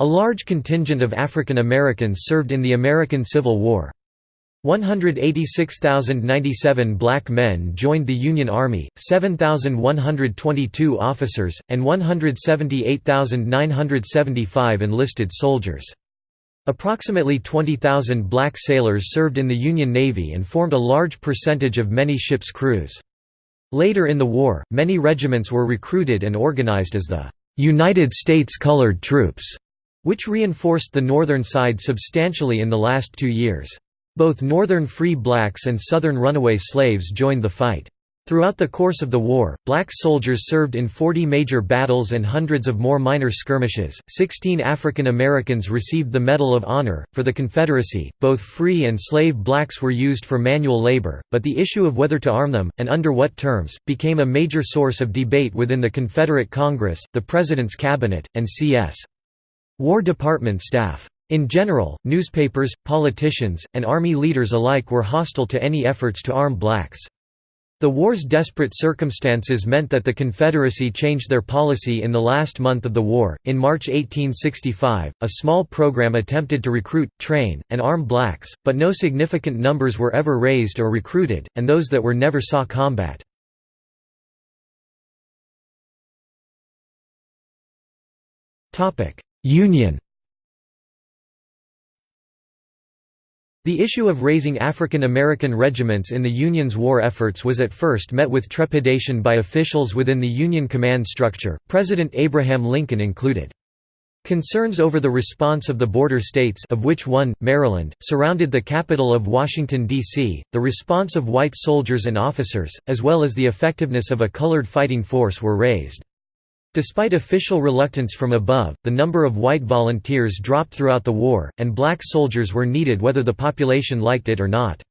A large contingent of African Americans served in the American Civil War. 186,097 black men joined the Union Army, 7,122 officers, and 178,975 enlisted soldiers. Approximately 20,000 black sailors served in the Union Navy and formed a large percentage of many ships' crews. Later in the war, many regiments were recruited and organized as the United States Colored Troops, which reinforced the northern side substantially in the last two years. Both northern free blacks and southern runaway slaves joined the fight. Throughout the course of the war, black soldiers served in 40 major battles and hundreds of more minor skirmishes. Sixteen African Americans received the Medal of Honor. For the Confederacy, both free and slave blacks were used for manual labor, but the issue of whether to arm them, and under what terms, became a major source of debate within the Confederate Congress, the President's Cabinet, and C.S. War Department staff. In general, newspapers, politicians, and Army leaders alike were hostile to any efforts to arm blacks. The war's desperate circumstances meant that the Confederacy changed their policy in the last month of the war. In March 1865, a small program attempted to recruit, train, and arm blacks, but no significant numbers were ever raised or recruited, and those that were never saw combat. Union The issue of raising African American regiments in the Union's war efforts was at first met with trepidation by officials within the Union command structure, President Abraham Lincoln included. Concerns over the response of the border states of which one, Maryland, surrounded the capital of Washington, D.C., the response of white soldiers and officers, as well as the effectiveness of a colored fighting force were raised. Despite official reluctance from above, the number of white volunteers dropped throughout the war, and black soldiers were needed whether the population liked it or not.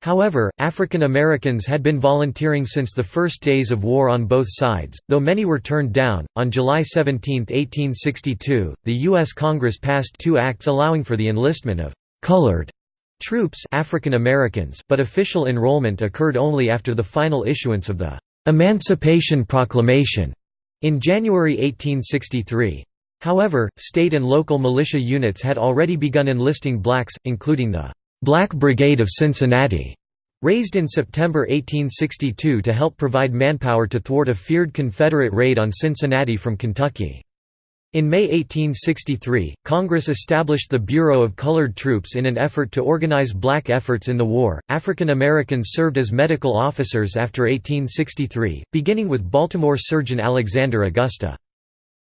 However, African Americans had been volunteering since the first days of war on both sides, though many were turned down. On July 17, 1862, the U.S. Congress passed two acts allowing for the enlistment of colored troops African Americans, but official enrollment occurred only after the final issuance of the Emancipation Proclamation in January 1863. However, state and local militia units had already begun enlisting blacks, including the «Black Brigade of Cincinnati», raised in September 1862 to help provide manpower to thwart a feared Confederate raid on Cincinnati from Kentucky. In May 1863, Congress established the Bureau of Colored Troops in an effort to organize black efforts in the war. African Americans served as medical officers after 1863, beginning with Baltimore surgeon Alexander Augusta.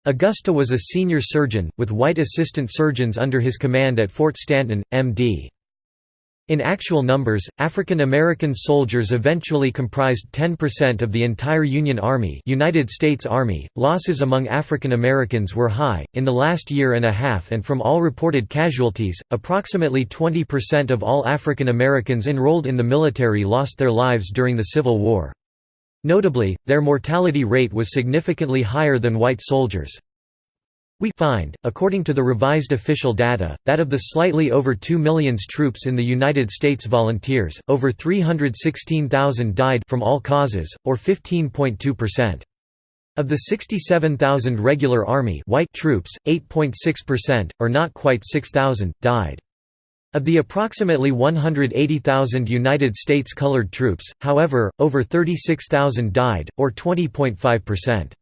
Augusta was a senior surgeon, with white assistant surgeons under his command at Fort Stanton, M.D. In actual numbers, African American soldiers eventually comprised 10% of the entire Union Army, United States Army. Losses among African Americans were high in the last year and a half and from all reported casualties, approximately 20% of all African Americans enrolled in the military lost their lives during the Civil War. Notably, their mortality rate was significantly higher than white soldiers. We find, according to the revised official data, that of the slightly over 2 million troops in the United States volunteers, over 316,000 died from all causes, or 15.2%. Of the 67,000 regular Army white troops, 8.6%, or not quite 6,000, died. Of the approximately 180,000 United States colored troops, however, over 36,000 died, or 20.5%.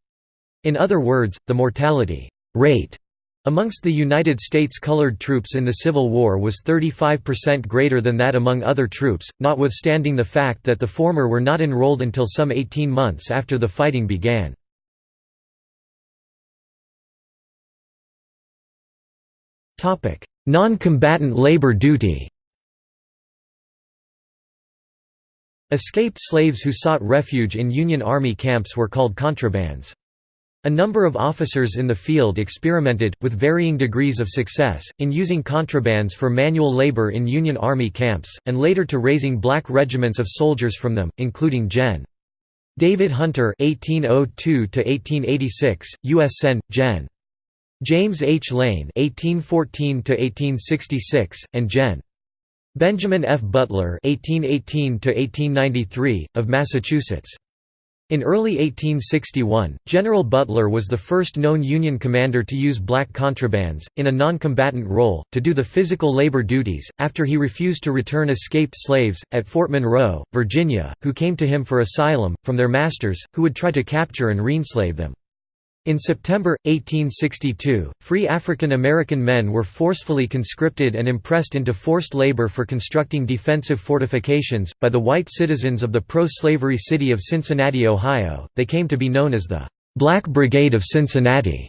In other words, the mortality rate amongst the United States colored troops in the Civil War was 35% greater than that among other troops, notwithstanding the fact that the former were not enrolled until some 18 months after the fighting began. Non-combatant labor duty Escaped slaves who sought refuge in Union Army camps were called contrabands. A number of officers in the field experimented, with varying degrees of success, in using contrabands for manual labor in Union Army camps, and later to raising black regiments of soldiers from them, including Gen. David Hunter (1802–1886), U.S. Sen. Gen. James H. Lane (1814–1866), and Gen. Benjamin F. Butler (1818–1893), of Massachusetts. In early 1861, General Butler was the first known Union commander to use black contrabands, in a non-combatant role, to do the physical labor duties, after he refused to return escaped slaves, at Fort Monroe, Virginia, who came to him for asylum, from their masters, who would try to capture and reenslave them. In September, 1862, free African American men were forcefully conscripted and impressed into forced labor for constructing defensive fortifications, by the white citizens of the pro-slavery city of Cincinnati, Ohio. They came to be known as the Black Brigade of Cincinnati.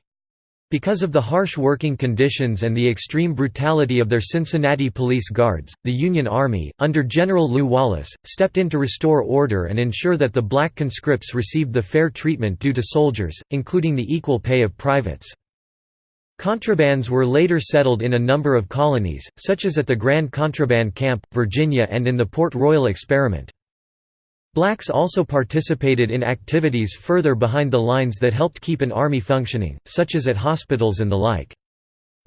Because of the harsh working conditions and the extreme brutality of their Cincinnati police guards, the Union Army, under General Lew Wallace, stepped in to restore order and ensure that the black conscripts received the fair treatment due to soldiers, including the equal pay of privates. Contrabands were later settled in a number of colonies, such as at the Grand Contraband Camp, Virginia and in the Port Royal Experiment. Blacks also participated in activities further behind the lines that helped keep an army functioning, such as at hospitals and the like.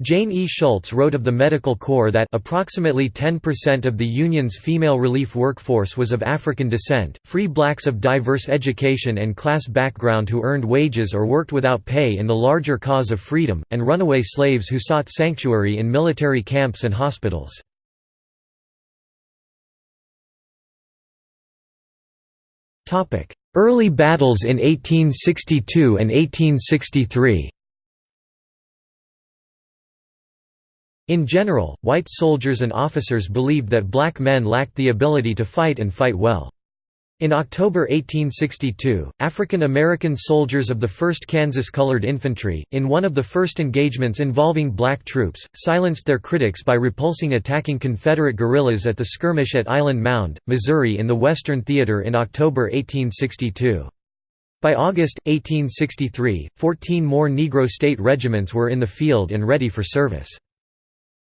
Jane E. Schultz wrote of the Medical Corps that approximately 10% of the Union's female relief workforce was of African descent, free blacks of diverse education and class background who earned wages or worked without pay in the larger cause of freedom, and runaway slaves who sought sanctuary in military camps and hospitals. Early battles in 1862 and 1863 In general, white soldiers and officers believed that black men lacked the ability to fight and fight well. In October 1862, African American soldiers of the 1st Kansas Colored Infantry, in one of the first engagements involving black troops, silenced their critics by repulsing attacking Confederate guerrillas at the skirmish at Island Mound, Missouri in the Western Theater in October 1862. By August, 1863, 14 more Negro state regiments were in the field and ready for service.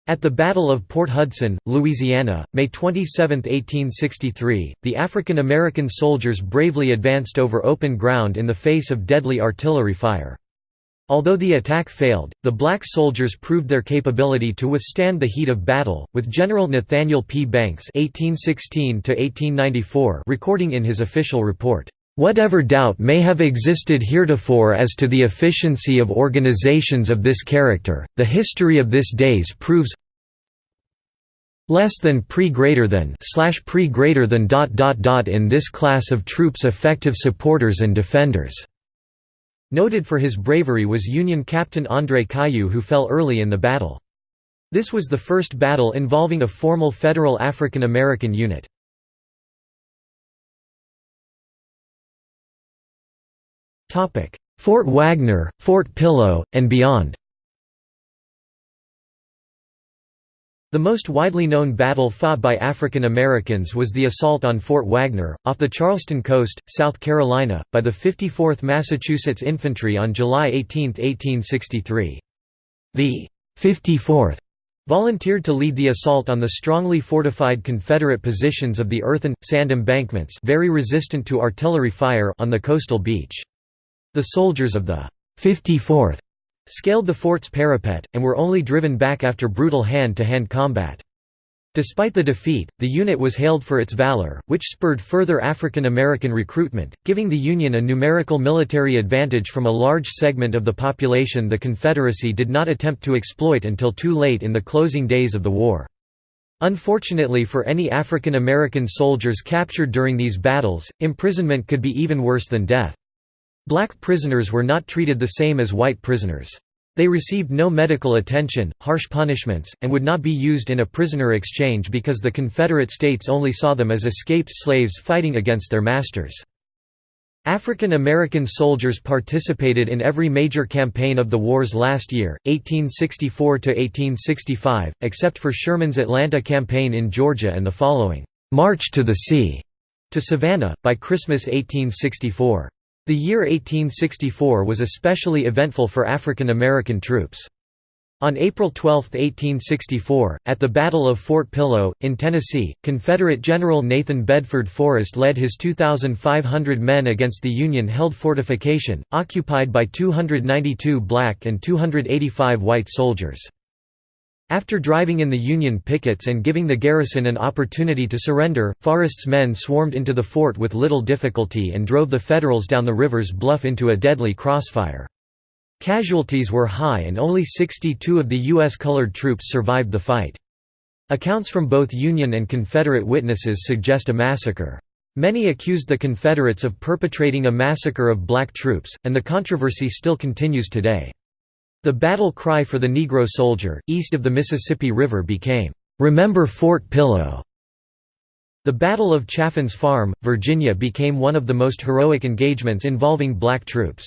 At the Battle of Port Hudson, Louisiana, May 27, 1863, the African American soldiers bravely advanced over open ground in the face of deadly artillery fire. Although the attack failed, the black soldiers proved their capability to withstand the heat of battle, with General Nathaniel P. Banks (1816–1894) recording in his official report. Whatever doubt may have existed heretofore as to the efficiency of organizations of this character, the history of this days proves less than pre greater than slash pre greater than dot dot dot in this class of troops effective supporters and defenders. Noted for his bravery was Union Captain André Cailloux who fell early in the battle. This was the first battle involving a formal federal African American unit. Fort Wagner, Fort Pillow, and beyond The most widely known battle fought by African Americans was the assault on Fort Wagner, off the Charleston coast, South Carolina, by the 54th Massachusetts Infantry on July 18, 1863. The 54th volunteered to lead the assault on the strongly fortified Confederate positions of the earthen, sand embankments very resistant to artillery fire on the coastal beach. The soldiers of the 54th scaled the fort's parapet, and were only driven back after brutal hand-to-hand -hand combat. Despite the defeat, the unit was hailed for its valor, which spurred further African American recruitment, giving the Union a numerical military advantage from a large segment of the population the Confederacy did not attempt to exploit until too late in the closing days of the war. Unfortunately for any African American soldiers captured during these battles, imprisonment could be even worse than death. Black prisoners were not treated the same as white prisoners. They received no medical attention, harsh punishments, and would not be used in a prisoner exchange because the Confederate States only saw them as escaped slaves fighting against their masters. African American soldiers participated in every major campaign of the war's last year, 1864–1865, except for Sherman's Atlanta campaign in Georgia and the following, "'March to the Sea' to Savannah, by Christmas 1864. The year 1864 was especially eventful for African American troops. On April 12, 1864, at the Battle of Fort Pillow, in Tennessee, Confederate General Nathan Bedford Forrest led his 2,500 men against the Union-held fortification, occupied by 292 black and 285 white soldiers. After driving in the Union pickets and giving the garrison an opportunity to surrender, Forrest's men swarmed into the fort with little difficulty and drove the Federals down the river's bluff into a deadly crossfire. Casualties were high and only 62 of the U.S. colored troops survived the fight. Accounts from both Union and Confederate witnesses suggest a massacre. Many accused the Confederates of perpetrating a massacre of black troops, and the controversy still continues today. The battle cry for the Negro soldier, east of the Mississippi River became, "'Remember Fort Pillow'". The Battle of Chaffin's Farm, Virginia became one of the most heroic engagements involving black troops.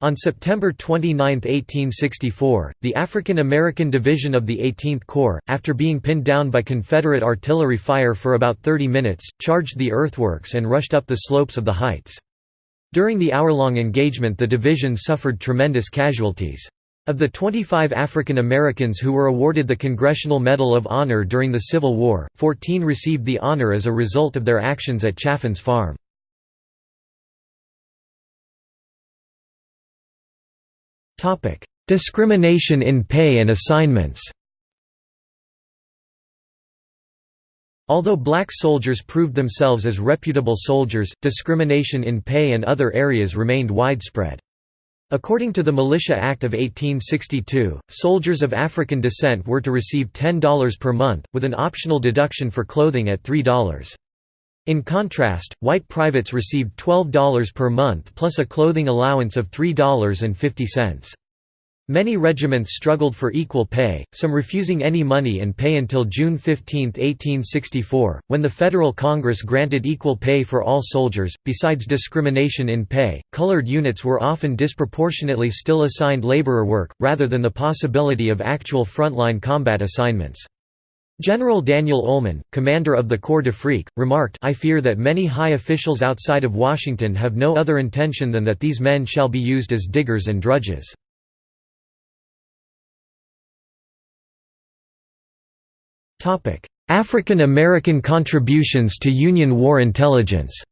On September 29, 1864, the African American Division of the 18th Corps, after being pinned down by Confederate artillery fire for about 30 minutes, charged the earthworks and rushed up the slopes of the heights. During the hour-long engagement the division suffered tremendous casualties. Of the 25 African Americans who were awarded the Congressional Medal of Honor during the Civil War, 14 received the honor as a result of their actions at Chaffin's Farm. Discrimination in pay and assignments Although black soldiers proved themselves as reputable soldiers, discrimination in pay and other areas remained widespread. According to the Militia Act of 1862, soldiers of African descent were to receive $10 per month, with an optional deduction for clothing at $3. In contrast, white privates received $12 per month plus a clothing allowance of $3.50. Many regiments struggled for equal pay, some refusing any money and pay until June 15, 1864, when the Federal Congress granted equal pay for all soldiers. Besides discrimination in pay, colored units were often disproportionately still assigned laborer work, rather than the possibility of actual frontline combat assignments. General Daniel Ullman, commander of the Corps d'Afrique, remarked I fear that many high officials outside of Washington have no other intention than that these men shall be used as diggers and drudges. African American contributions to Union war intelligence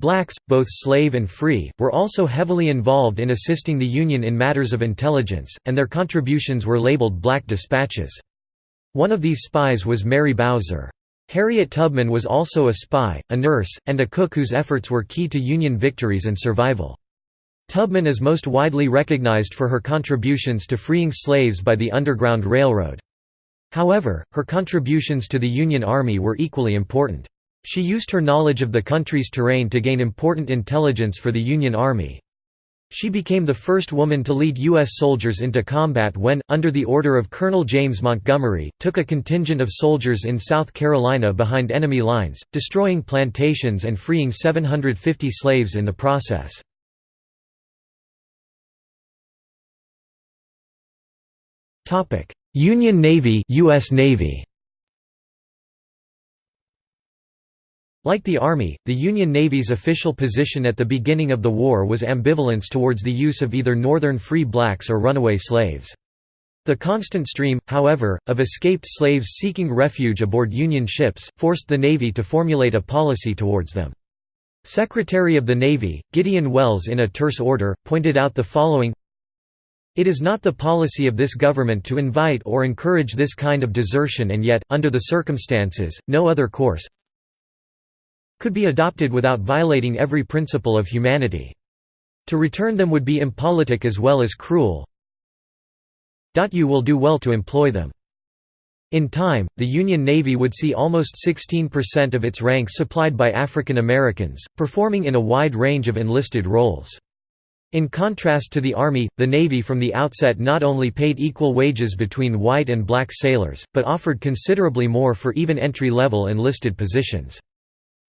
Blacks, both slave and free, were also heavily involved in assisting the Union in matters of intelligence, and their contributions were labeled black dispatches. One of these spies was Mary Bowser. Harriet Tubman was also a spy, a nurse, and a cook whose efforts were key to Union victories and survival. Tubman is most widely recognized for her contributions to freeing slaves by the Underground Railroad. However, her contributions to the Union Army were equally important. She used her knowledge of the country's terrain to gain important intelligence for the Union Army. She became the first woman to lead U.S. soldiers into combat when, under the order of Colonel James Montgomery, took a contingent of soldiers in South Carolina behind enemy lines, destroying plantations and freeing 750 slaves in the process. Union Navy US Navy Like the Army, the Union Navy's official position at the beginning of the war was ambivalence towards the use of either Northern free blacks or runaway slaves. The constant stream, however, of escaped slaves seeking refuge aboard Union ships, forced the Navy to formulate a policy towards them. Secretary of the Navy, Gideon Welles in a terse order, pointed out the following It is not the policy of this government to invite or encourage this kind of desertion and yet, under the circumstances, no other course, could be adopted without violating every principle of humanity. To return them would be impolitic as well as cruel. You will do well to employ them. In time, the Union Navy would see almost 16% of its ranks supplied by African Americans, performing in a wide range of enlisted roles. In contrast to the Army, the Navy from the outset not only paid equal wages between white and black sailors, but offered considerably more for even entry-level enlisted positions.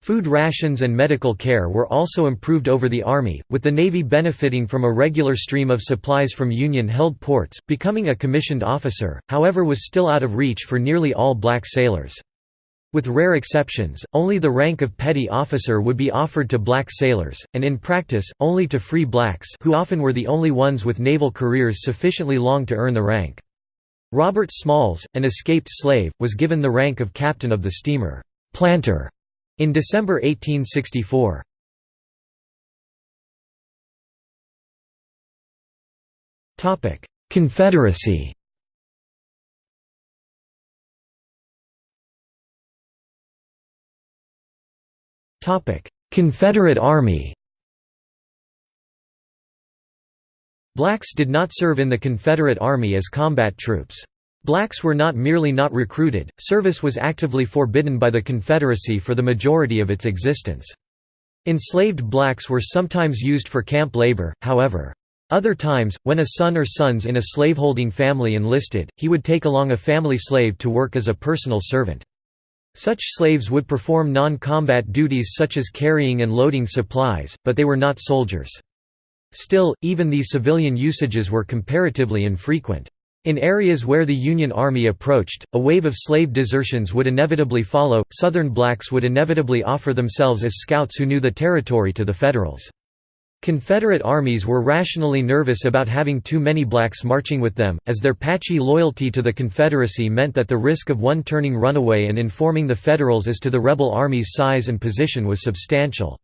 Food rations and medical care were also improved over the Army, with the Navy benefiting from a regular stream of supplies from Union-held ports. Becoming a commissioned officer, however was still out of reach for nearly all black sailors. With rare exceptions, only the rank of petty officer would be offered to black sailors, and in practice, only to free blacks who often were the only ones with naval careers sufficiently long to earn the rank. Robert Smalls, an escaped slave, was given the rank of captain of the steamer, Planter, in December 1864. Confederacy Confederate Army Blacks did not serve in the Confederate Army as combat troops. Blacks were not merely not recruited, service was actively forbidden by the Confederacy for the majority of its existence. Enslaved blacks were sometimes used for camp labor, however. Other times, when a son or sons in a slaveholding family enlisted, he would take along a family slave to work as a personal servant. Such slaves would perform non-combat duties such as carrying and loading supplies, but they were not soldiers. Still, even these civilian usages were comparatively infrequent. In areas where the Union Army approached, a wave of slave desertions would inevitably follow. Southern blacks would inevitably offer themselves as scouts who knew the territory to the Federals. Confederate armies were rationally nervous about having too many blacks marching with them, as their patchy loyalty to the Confederacy meant that the risk of one turning runaway and informing the Federals as to the rebel army's size and position was substantial.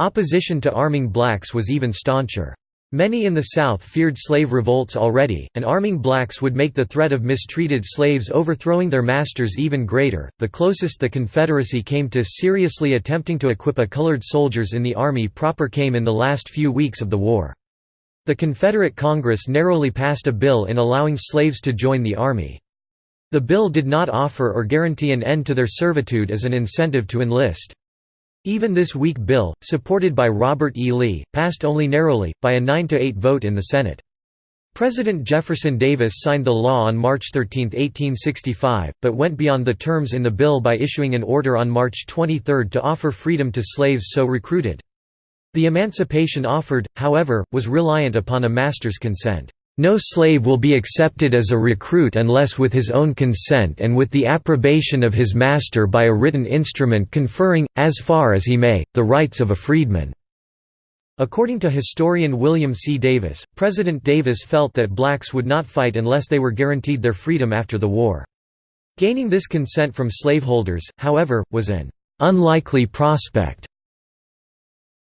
Opposition to arming blacks was even stauncher. Many in the South feared slave revolts already, and arming blacks would make the threat of mistreated slaves overthrowing their masters even greater. The closest the Confederacy came to seriously attempting to equip a colored soldiers in the Army proper came in the last few weeks of the war. The Confederate Congress narrowly passed a bill in allowing slaves to join the Army. The bill did not offer or guarantee an end to their servitude as an incentive to enlist. Even this weak bill, supported by Robert E. Lee, passed only narrowly, by a 9–8 vote in the Senate. President Jefferson Davis signed the law on March 13, 1865, but went beyond the terms in the bill by issuing an order on March 23 to offer freedom to slaves so recruited. The emancipation offered, however, was reliant upon a master's consent. No slave will be accepted as a recruit unless with his own consent and with the approbation of his master by a written instrument conferring, as far as he may, the rights of a freedman." According to historian William C. Davis, President Davis felt that blacks would not fight unless they were guaranteed their freedom after the war. Gaining this consent from slaveholders, however, was an "...unlikely prospect."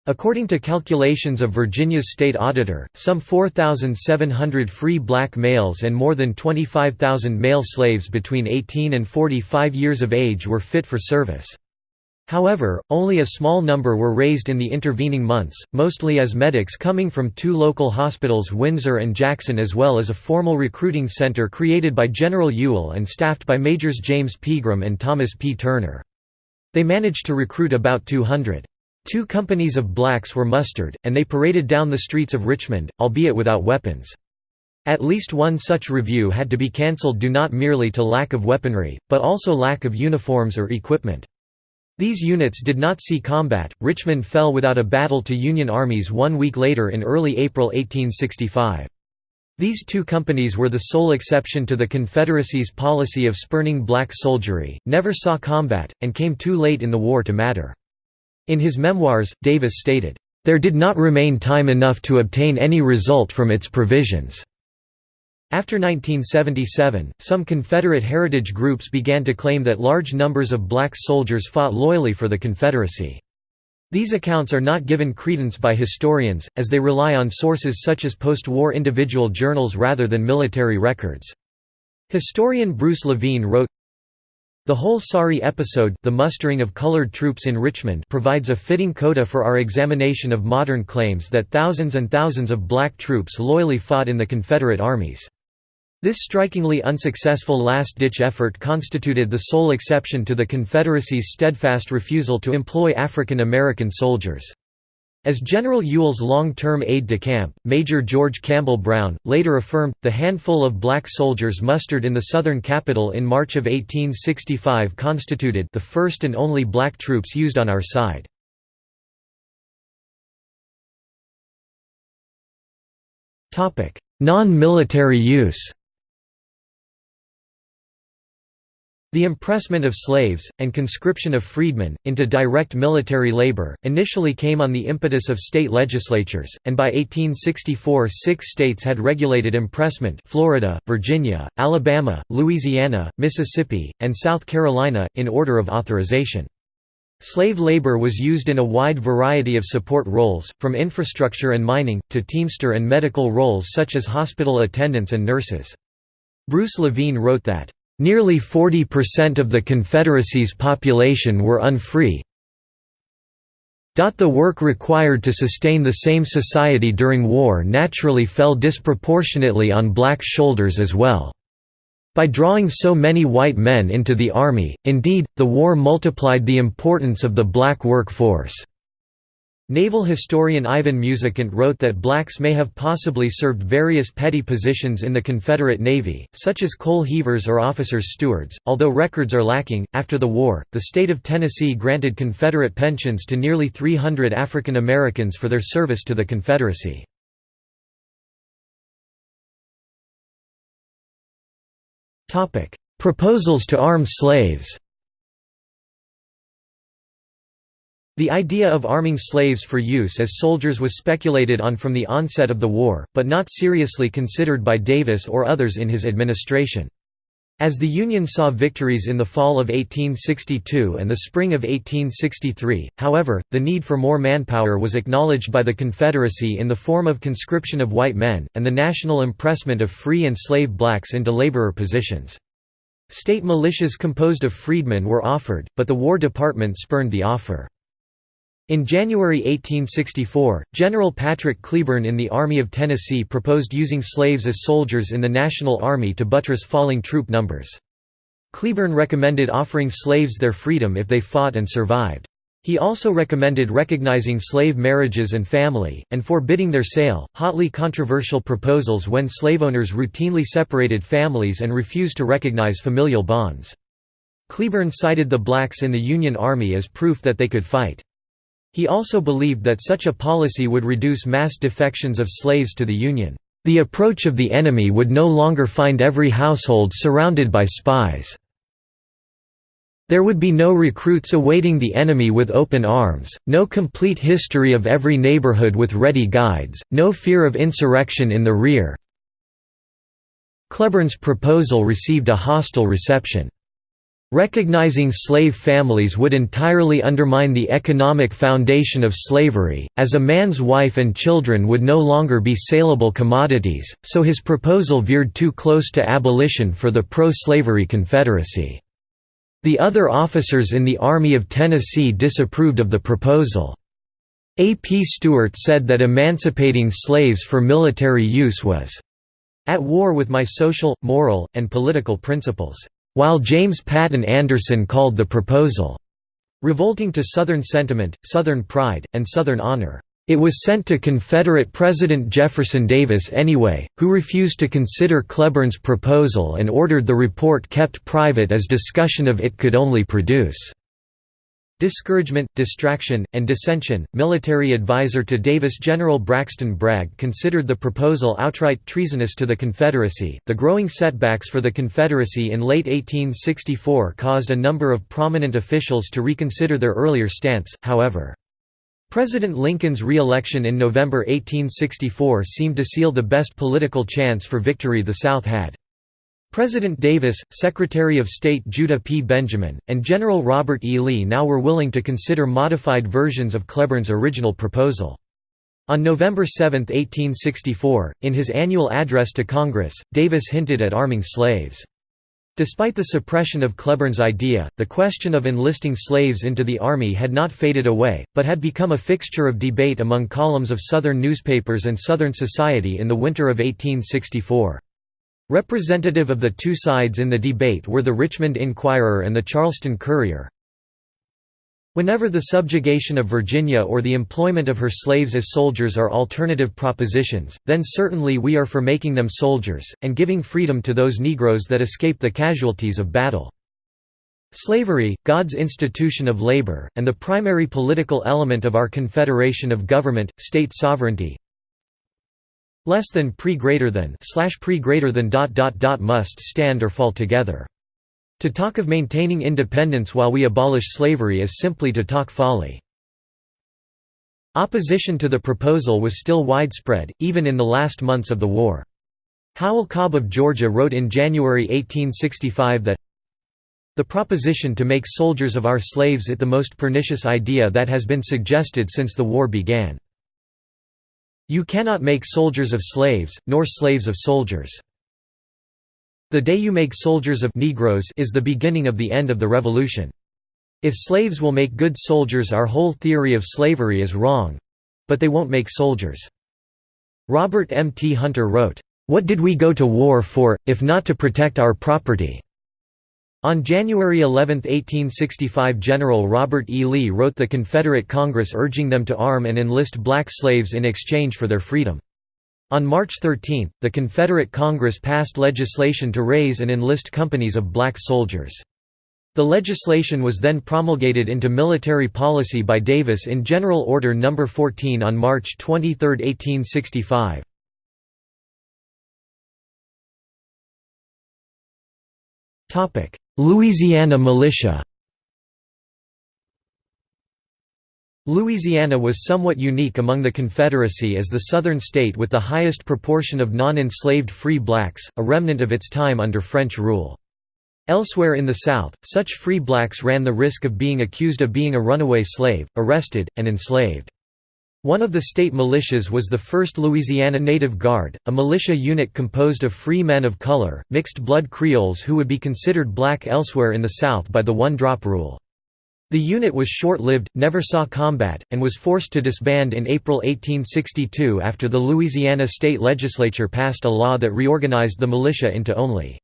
According to calculations of Virginia's state auditor, some 4,700 free black males and more than 25,000 male slaves between 18 and 45 years of age were fit for service. However, only a small number were raised in the intervening months, mostly as medics coming from two local hospitals Windsor and Jackson as well as a formal recruiting center created by General Ewell and staffed by Majors James Pegram and Thomas P. Turner. They managed to recruit about 200. Two companies of blacks were mustered, and they paraded down the streets of Richmond, albeit without weapons. At least one such review had to be cancelled due not merely to lack of weaponry, but also lack of uniforms or equipment. These units did not see combat. Richmond fell without a battle to Union armies one week later in early April 1865. These two companies were the sole exception to the Confederacy's policy of spurning black soldiery, never saw combat, and came too late in the war to matter. In his memoirs, Davis stated, "...there did not remain time enough to obtain any result from its provisions." After 1977, some Confederate heritage groups began to claim that large numbers of black soldiers fought loyally for the Confederacy. These accounts are not given credence by historians, as they rely on sources such as post-war individual journals rather than military records. Historian Bruce Levine wrote, the whole sorry episode the mustering of colored troops in Richmond provides a fitting coda for our examination of modern claims that thousands and thousands of black troops loyally fought in the Confederate armies. This strikingly unsuccessful last-ditch effort constituted the sole exception to the Confederacy's steadfast refusal to employ African American soldiers. As General Ewell's long-term aide-de-camp, Major George Campbell Brown, later affirmed, the handful of black soldiers mustered in the southern capital in March of 1865 constituted the first and only black troops used on our side. Non-military use The impressment of slaves, and conscription of freedmen, into direct military labor, initially came on the impetus of state legislatures, and by 1864 six states had regulated impressment Florida, Virginia, Alabama, Louisiana, Mississippi, and South Carolina, in order of authorization. Slave labor was used in a wide variety of support roles, from infrastructure and mining, to teamster and medical roles such as hospital attendants and nurses. Bruce Levine wrote that, "...nearly 40% of the Confederacy's population were unfree the work required to sustain the same society during war naturally fell disproportionately on black shoulders as well. By drawing so many white men into the army, indeed, the war multiplied the importance of the black workforce. Naval historian Ivan Musicant wrote that blacks may have possibly served various petty positions in the Confederate Navy, such as coal heavers or officers' stewards. Although records are lacking, after the war, the state of Tennessee granted Confederate pensions to nearly 300 African Americans for their service to the Confederacy. Proposals to arm slaves The idea of arming slaves for use as soldiers was speculated on from the onset of the war, but not seriously considered by Davis or others in his administration. As the Union saw victories in the fall of 1862 and the spring of 1863, however, the need for more manpower was acknowledged by the Confederacy in the form of conscription of white men, and the national impressment of free and slave blacks into laborer positions. State militias composed of freedmen were offered, but the War Department spurned the offer. In January 1864, General Patrick Cleburne in the Army of Tennessee proposed using slaves as soldiers in the National Army to buttress falling troop numbers. Cleburne recommended offering slaves their freedom if they fought and survived. He also recommended recognizing slave marriages and family, and forbidding their sale, hotly controversial proposals when slave owners routinely separated families and refused to recognize familial bonds. Cleburne cited the blacks in the Union Army as proof that they could fight. He also believed that such a policy would reduce mass defections of slaves to the Union. The approach of the enemy would no longer find every household surrounded by spies. There would be no recruits awaiting the enemy with open arms, no complete history of every neighborhood with ready guides, no fear of insurrection in the rear. Cleburne's proposal received a hostile reception. Recognizing slave families would entirely undermine the economic foundation of slavery, as a man's wife and children would no longer be saleable commodities, so his proposal veered too close to abolition for the pro-slavery Confederacy. The other officers in the Army of Tennessee disapproved of the proposal. A. P. Stewart said that emancipating slaves for military use was at war with my social, moral, and political principles while James Patton Anderson called the proposal revolting to Southern sentiment, Southern pride, and Southern honor. It was sent to Confederate President Jefferson Davis anyway, who refused to consider Cleburne's proposal and ordered the report kept private as discussion of it could only produce Discouragement, distraction, and dissension. Military advisor to Davis General Braxton Bragg considered the proposal outright treasonous to the Confederacy. The growing setbacks for the Confederacy in late 1864 caused a number of prominent officials to reconsider their earlier stance, however. President Lincoln's re-election in November 1864 seemed to seal the best political chance for victory the South had. President Davis, Secretary of State Judah P. Benjamin, and General Robert E. Lee now were willing to consider modified versions of Cleburne's original proposal. On November 7, 1864, in his annual address to Congress, Davis hinted at arming slaves. Despite the suppression of Cleburne's idea, the question of enlisting slaves into the Army had not faded away, but had become a fixture of debate among columns of Southern newspapers and Southern society in the winter of 1864. Representative of the two sides in the debate were the Richmond Inquirer and the Charleston Courier. Whenever the subjugation of Virginia or the employment of her slaves as soldiers are alternative propositions, then certainly we are for making them soldiers, and giving freedom to those Negroes that escape the casualties of battle. Slavery, God's institution of labor, and the primary political element of our confederation of government, state sovereignty, less than pre greater than slash pre greater than dot dot dot must stand or fall together. To talk of maintaining independence while we abolish slavery is simply to talk folly. Opposition to the proposal was still widespread, even in the last months of the war. Howell Cobb of Georgia wrote in January 1865 that The proposition to make soldiers of our slaves it the most pernicious idea that has been suggested since the war began. You cannot make soldiers of slaves, nor slaves of soldiers. The day you make soldiers of Negroes is the beginning of the end of the revolution. If slaves will make good soldiers our whole theory of slavery is wrong. But they won't make soldiers. Robert M. T. Hunter wrote, "'What did we go to war for, if not to protect our property?' On January 11, 1865 General Robert E. Lee wrote the Confederate Congress urging them to arm and enlist black slaves in exchange for their freedom. On March 13, the Confederate Congress passed legislation to raise and enlist companies of black soldiers. The legislation was then promulgated into military policy by Davis in General Order No. 14 on March 23, 1865. Louisiana militia Louisiana was somewhat unique among the Confederacy as the southern state with the highest proportion of non-enslaved free blacks, a remnant of its time under French rule. Elsewhere in the South, such free blacks ran the risk of being accused of being a runaway slave, arrested, and enslaved. One of the state militias was the 1st Louisiana Native Guard, a militia unit composed of free men of color, mixed-blood Creoles who would be considered black elsewhere in the South by the one-drop rule. The unit was short-lived, never saw combat, and was forced to disband in April 1862 after the Louisiana state legislature passed a law that reorganized the militia into only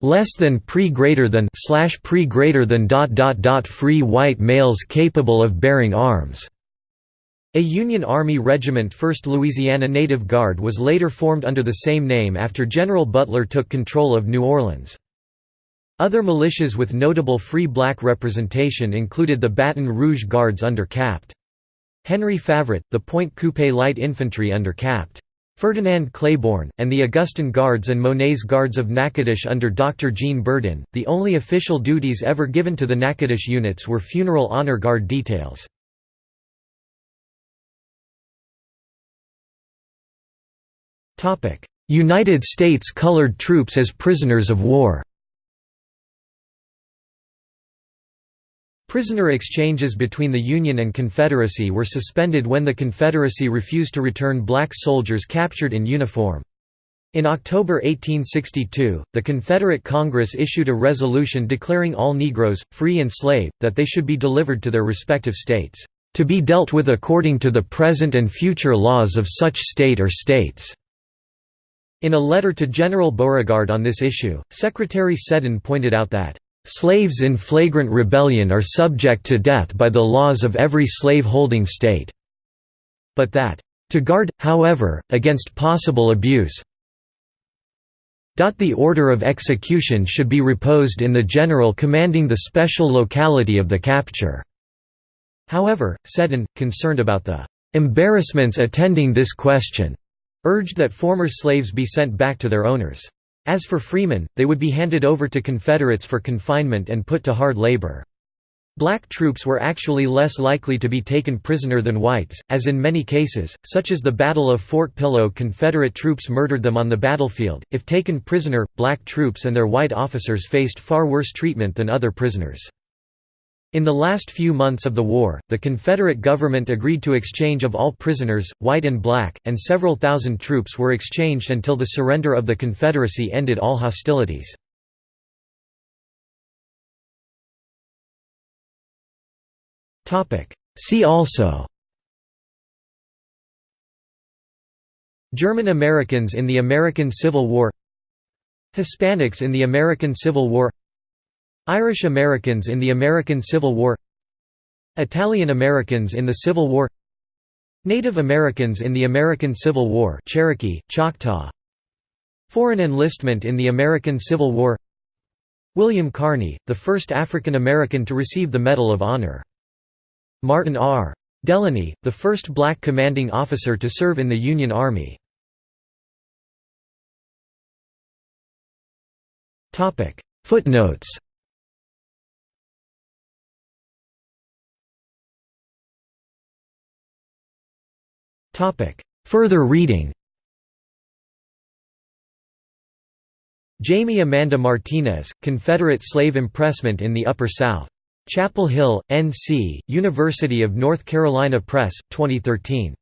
less than pre greater than slash pre greater than dot dot dot free white males capable of bearing arms. A Union Army regiment 1st Louisiana Native Guard was later formed under the same name after General Butler took control of New Orleans. Other militias with notable free black representation included the Baton Rouge Guards under Capt. Henry Favorite, the Pointe Coupee Light Infantry under Capt. Ferdinand Claiborne, and the Augustin Guards and Monet's Guards of Natchitoches under Dr. Jean Burdin. The only official duties ever given to the Natchitoches units were funeral honor guard details. United States colored troops as prisoners of war Prisoner exchanges between the Union and Confederacy were suspended when the Confederacy refused to return black soldiers captured in uniform. In October 1862, the Confederate Congress issued a resolution declaring all Negroes, free and slave, that they should be delivered to their respective states, "...to be dealt with according to the present and future laws of such state or states." In a letter to General Beauregard on this issue, Secretary Seddon pointed out that, "...slaves in flagrant rebellion are subject to death by the laws of every slave-holding state," but that, "...to guard, however, against possible abuse the order of execution should be reposed in the general commanding the special locality of the capture." However, Seddon, concerned about the "...embarrassments attending this question," urged that former slaves be sent back to their owners. As for freemen, they would be handed over to Confederates for confinement and put to hard labor. Black troops were actually less likely to be taken prisoner than whites, as in many cases, such as the Battle of Fort Pillow Confederate troops murdered them on the battlefield. If taken prisoner, black troops and their white officers faced far worse treatment than other prisoners. In the last few months of the war, the Confederate government agreed to exchange of all prisoners, white and black, and several thousand troops were exchanged until the surrender of the Confederacy ended all hostilities. See also German Americans in the American Civil War Hispanics in the American Civil War Irish Americans in the American Civil War Italian Americans in the Civil War Native Americans in the American Civil War Cherokee, Choctaw Foreign enlistment in the American Civil War William Carney, the first African American to receive the Medal of Honor. Martin R. Delany, the first black commanding officer to serve in the Union Army. Footnotes Further reading Jamie Amanda Martinez, Confederate Slave Impressment in the Upper South. Chapel Hill, N.C., University of North Carolina Press, 2013.